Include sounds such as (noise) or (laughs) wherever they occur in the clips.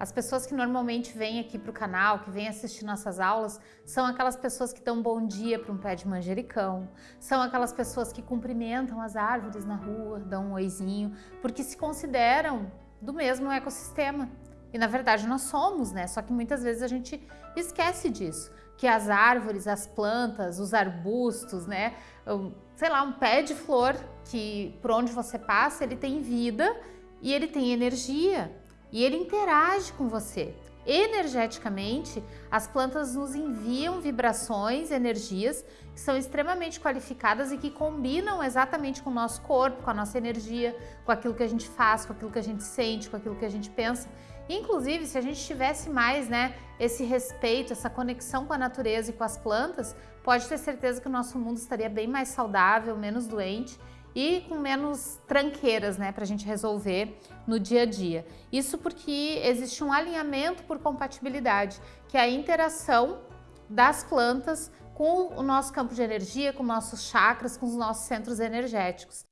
As pessoas que normalmente vêm aqui para o canal, que vêm assistir nossas aulas, são aquelas pessoas que dão bom dia para um pé de manjericão, são aquelas pessoas que cumprimentam as árvores na rua, dão um oizinho, porque se consideram do mesmo ecossistema. E na verdade nós somos, né? Só que muitas vezes a gente esquece disso, que as árvores, as plantas, os arbustos, né? Sei lá, um pé de flor que por onde você passa, ele tem vida e ele tem energia e ele interage com você. Energeticamente, as plantas nos enviam vibrações, energias que são extremamente qualificadas e que combinam exatamente com o nosso corpo, com a nossa energia, com aquilo que a gente faz, com aquilo que a gente sente, com aquilo que a gente pensa. Inclusive, se a gente tivesse mais né, esse respeito, essa conexão com a natureza e com as plantas, pode ter certeza que o nosso mundo estaria bem mais saudável, menos doente e com menos tranqueiras né, para a gente resolver no dia a dia. Isso porque existe um alinhamento por compatibilidade, que é a interação das plantas com o nosso campo de energia, com nossos chakras, com os nossos centros energéticos.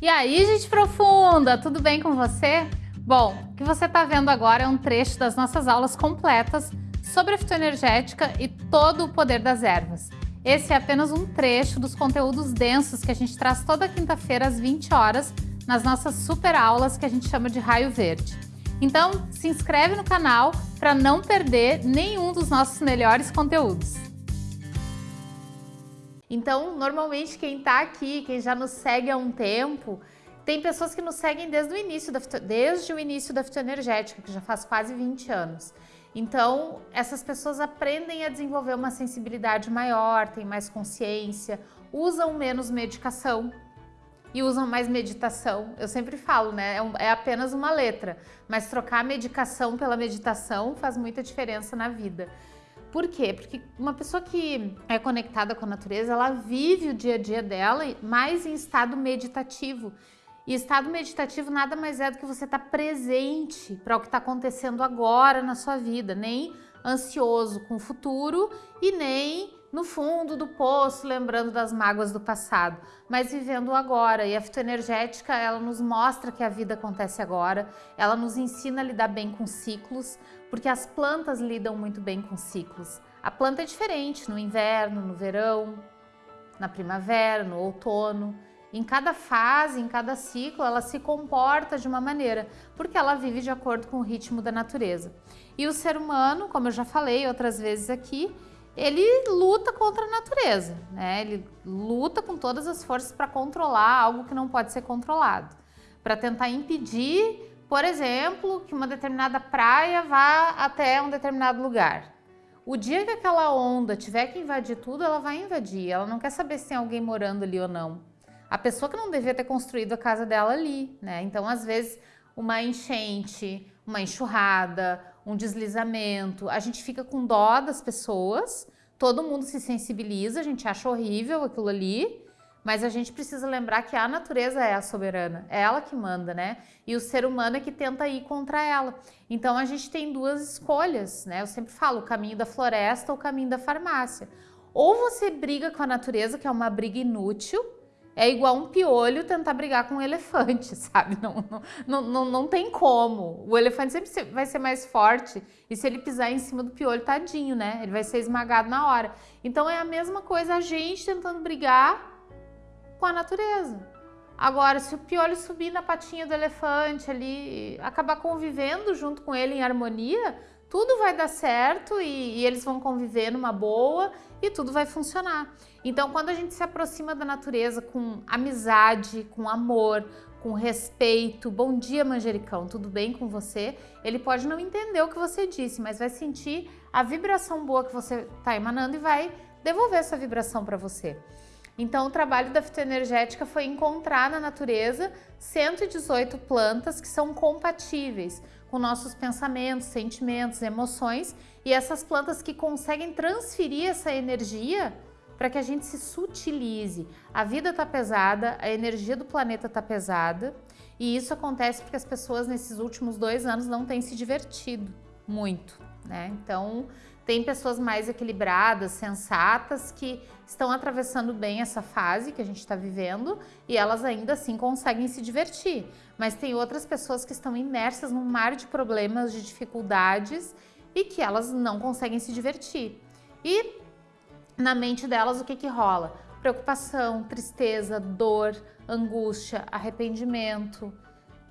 E aí, gente profunda, tudo bem com você? Bom, o que você está vendo agora é um trecho das nossas aulas completas sobre a fitoenergética e todo o poder das ervas. Esse é apenas um trecho dos conteúdos densos que a gente traz toda quinta-feira às 20 horas nas nossas super aulas que a gente chama de Raio Verde. Então, se inscreve no canal para não perder nenhum dos nossos melhores conteúdos. Então, normalmente quem está aqui, quem já nos segue há um tempo, tem pessoas que nos seguem desde o início da, desde o início da fitoenergética, que já faz quase 20 anos. Então, essas pessoas aprendem a desenvolver uma sensibilidade maior, têm mais consciência, usam menos medicação e usam mais meditação. Eu sempre falo, né? É, é apenas uma letra, mas trocar a medicação pela meditação faz muita diferença na vida. Por quê? Porque uma pessoa que é conectada com a natureza, ela vive o dia a dia dela mais em estado meditativo. E estado meditativo nada mais é do que você estar tá presente para o que está acontecendo agora na sua vida, nem ansioso com o futuro e nem no fundo do poço, lembrando das mágoas do passado, mas vivendo o agora. E a fitoenergética, ela nos mostra que a vida acontece agora, ela nos ensina a lidar bem com ciclos, porque as plantas lidam muito bem com ciclos. A planta é diferente no inverno, no verão, na primavera, no outono. Em cada fase, em cada ciclo, ela se comporta de uma maneira, porque ela vive de acordo com o ritmo da natureza. E o ser humano, como eu já falei outras vezes aqui, ele luta contra a natureza, né? Ele luta com todas as forças para controlar algo que não pode ser controlado, para tentar impedir, por exemplo, que uma determinada praia vá até um determinado lugar. O dia que aquela onda tiver que invadir tudo, ela vai invadir. Ela não quer saber se tem alguém morando ali ou não a pessoa que não devia ter construído a casa dela ali, né? Então, às vezes, uma enchente, uma enxurrada, um deslizamento, a gente fica com dó das pessoas, todo mundo se sensibiliza, a gente acha horrível aquilo ali, mas a gente precisa lembrar que a natureza é a soberana, é ela que manda, né? E o ser humano é que tenta ir contra ela. Então a gente tem duas escolhas, né? Eu sempre falo, o caminho da floresta ou o caminho da farmácia. Ou você briga com a natureza, que é uma briga inútil, é igual um piolho tentar brigar com um elefante, (laughs) sabe? Não, não, não, não tem como. O elefante sempre vai ser mais forte e se ele pisar em cima do piolho, tadinho, né? Ele vai ser esmagado na hora. Então é a mesma coisa a gente tentando brigar com a natureza. Agora, se o piolho subir na patinha do elefante ali, acabar convivendo junto com ele em harmonia, tudo vai dar certo e, e eles vão conviver numa boa e tudo vai funcionar. Então, quando a gente se aproxima da natureza com amizade, com amor, com respeito, bom dia manjericão, tudo bem com você? Ele pode não entender o que você disse, mas vai sentir a vibração boa que você está emanando e vai devolver essa vibração para você. Então, o trabalho da fitoenergética foi encontrar na natureza 118 plantas que são compatíveis com nossos pensamentos, sentimentos, emoções e essas plantas que conseguem transferir essa energia para que a gente se sutilize. A vida está pesada, a energia do planeta está pesada e isso acontece porque as pessoas nesses últimos dois anos não têm se divertido muito, né? Então Tem pessoas mais equilibradas, sensatas, que estão atravessando bem essa fase que a gente está vivendo e elas ainda assim conseguem se divertir. Mas tem outras pessoas que estão imersas num mar de problemas, de dificuldades e que elas não conseguem se divertir. E na mente delas o que, que rola? Preocupação, tristeza, dor, angústia, arrependimento.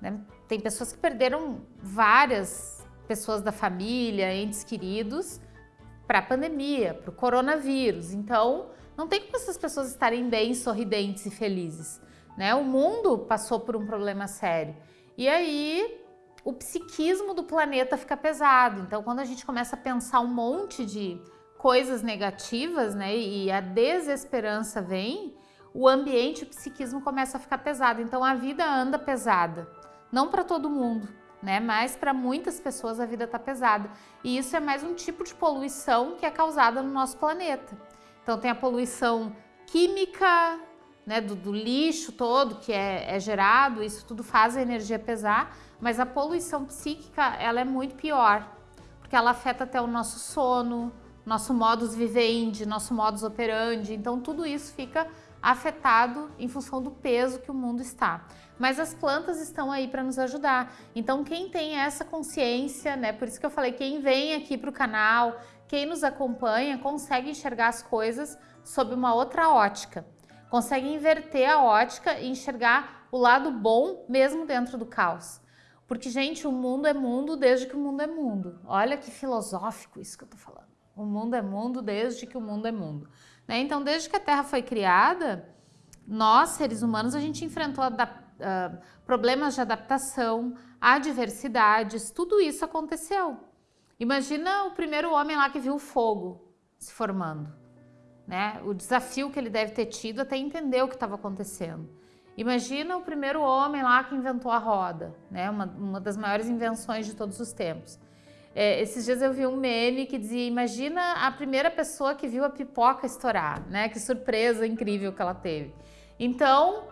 Né? Tem pessoas que perderam várias pessoas da família, entes queridos, para a pandemia, para o coronavírus. Então, não tem como essas pessoas estarem bem, sorridentes e felizes. Né? O mundo passou por um problema sério. E aí, o psiquismo do planeta fica pesado. Então, quando a gente começa a pensar um monte de coisas negativas, né, e a desesperança vem, o ambiente, o psiquismo começa a ficar pesado. Então, a vida anda pesada. Não para todo mundo, né? Mas para muitas pessoas a vida está pesada. E isso é mais um tipo de poluição que é causada no nosso planeta. Então tem a poluição química, né, do, do lixo todo que é, é, gerado, isso tudo faz a energia pesar, mas a poluição psíquica ela é muito pior, porque ela afeta até o nosso sono, nosso modus vivendi, nosso modus operandi, então tudo isso fica afetado em função do peso que o mundo está. Mas as plantas estão aí para nos ajudar. Então quem tem essa consciência, né, por isso que eu falei, quem vem aqui para o canal, quem nos acompanha, consegue enxergar as coisas sob uma outra ótica. Consegue inverter a ótica e enxergar o lado bom mesmo dentro do caos. Porque, gente, o mundo é mundo desde que o mundo é mundo. Olha que filosófico isso que eu tô falando. O mundo é mundo desde que o mundo é mundo. Né? Então, desde que a Terra foi criada, nós, seres humanos, a gente enfrentou uh, problemas de adaptação, adversidades, tudo isso aconteceu. Imagina o primeiro homem lá que viu o fogo se formando, né? O desafio que ele deve ter tido até entender o que estava acontecendo. Imagina o primeiro homem lá que inventou a roda, né? Uma, uma das maiores invenções de todos os tempos. É, esses dias eu vi um meme que dizia, imagina a primeira pessoa que viu a pipoca estourar, né? Que surpresa incrível que ela teve. Então,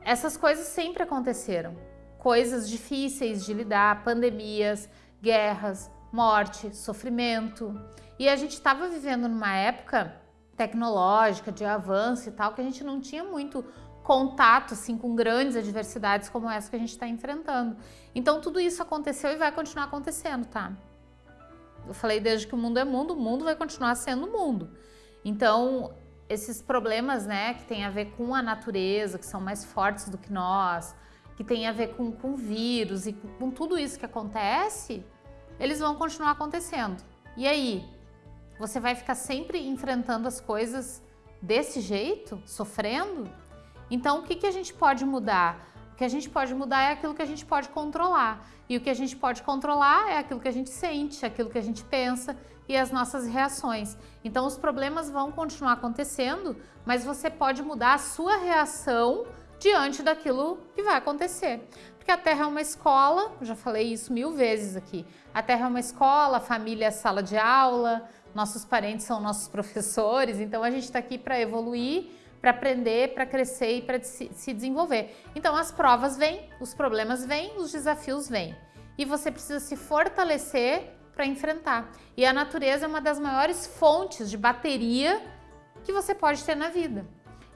essas coisas sempre aconteceram. Coisas difíceis de lidar, pandemias, guerras, morte, sofrimento. E a gente estava vivendo numa época tecnológica, de avanço e tal, que a gente não tinha muito contato assim com grandes adversidades como essa que a gente está enfrentando. Então tudo isso aconteceu e vai continuar acontecendo, tá? Eu falei desde que o mundo é mundo, o mundo vai continuar sendo mundo. Então, esses problemas, né, que tem a ver com a natureza, que são mais fortes do que nós, que tem a ver com, com vírus e com, com tudo isso que acontece, eles vão continuar acontecendo. E aí? Você vai ficar sempre enfrentando as coisas desse jeito, sofrendo? Então, o que, que a gente pode mudar? O que a gente pode mudar é aquilo que a gente pode controlar. E o que a gente pode controlar é aquilo que a gente sente, aquilo que a gente pensa e as nossas reações. Então os problemas vão continuar acontecendo, mas você pode mudar a sua reação diante daquilo que vai acontecer. Porque a Terra é uma escola, já falei isso mil vezes aqui. A Terra é uma escola, a família é sala de aula, nossos parentes são nossos (laughs) professores, então a gente está aqui para evoluir para aprender, para crescer e para se desenvolver. Então as provas vêm, os problemas vêm, os desafios vêm. E você precisa se fortalecer para enfrentar. E a natureza é uma das maiores fontes de bateria que você pode ter na vida.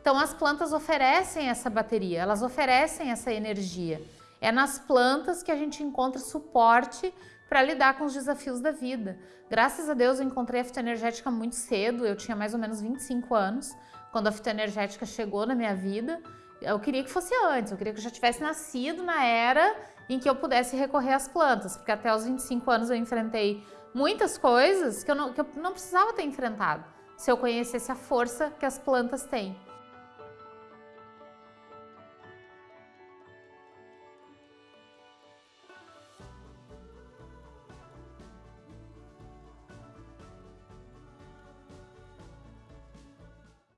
Então as plantas oferecem essa bateria, elas oferecem essa energia. É nas plantas que a gente encontra suporte para lidar com os desafios da vida. Graças a Deus eu encontrei a fitoenergética muito cedo, eu tinha mais ou menos 25 anos quando a fitoenergética chegou na minha vida, eu queria que fosse antes, eu queria que eu já tivesse nascido na era em que eu pudesse recorrer às plantas, porque até os 25 anos eu enfrentei muitas coisas que eu não, que eu não precisava ter enfrentado, se eu conhecesse a força que as plantas têm.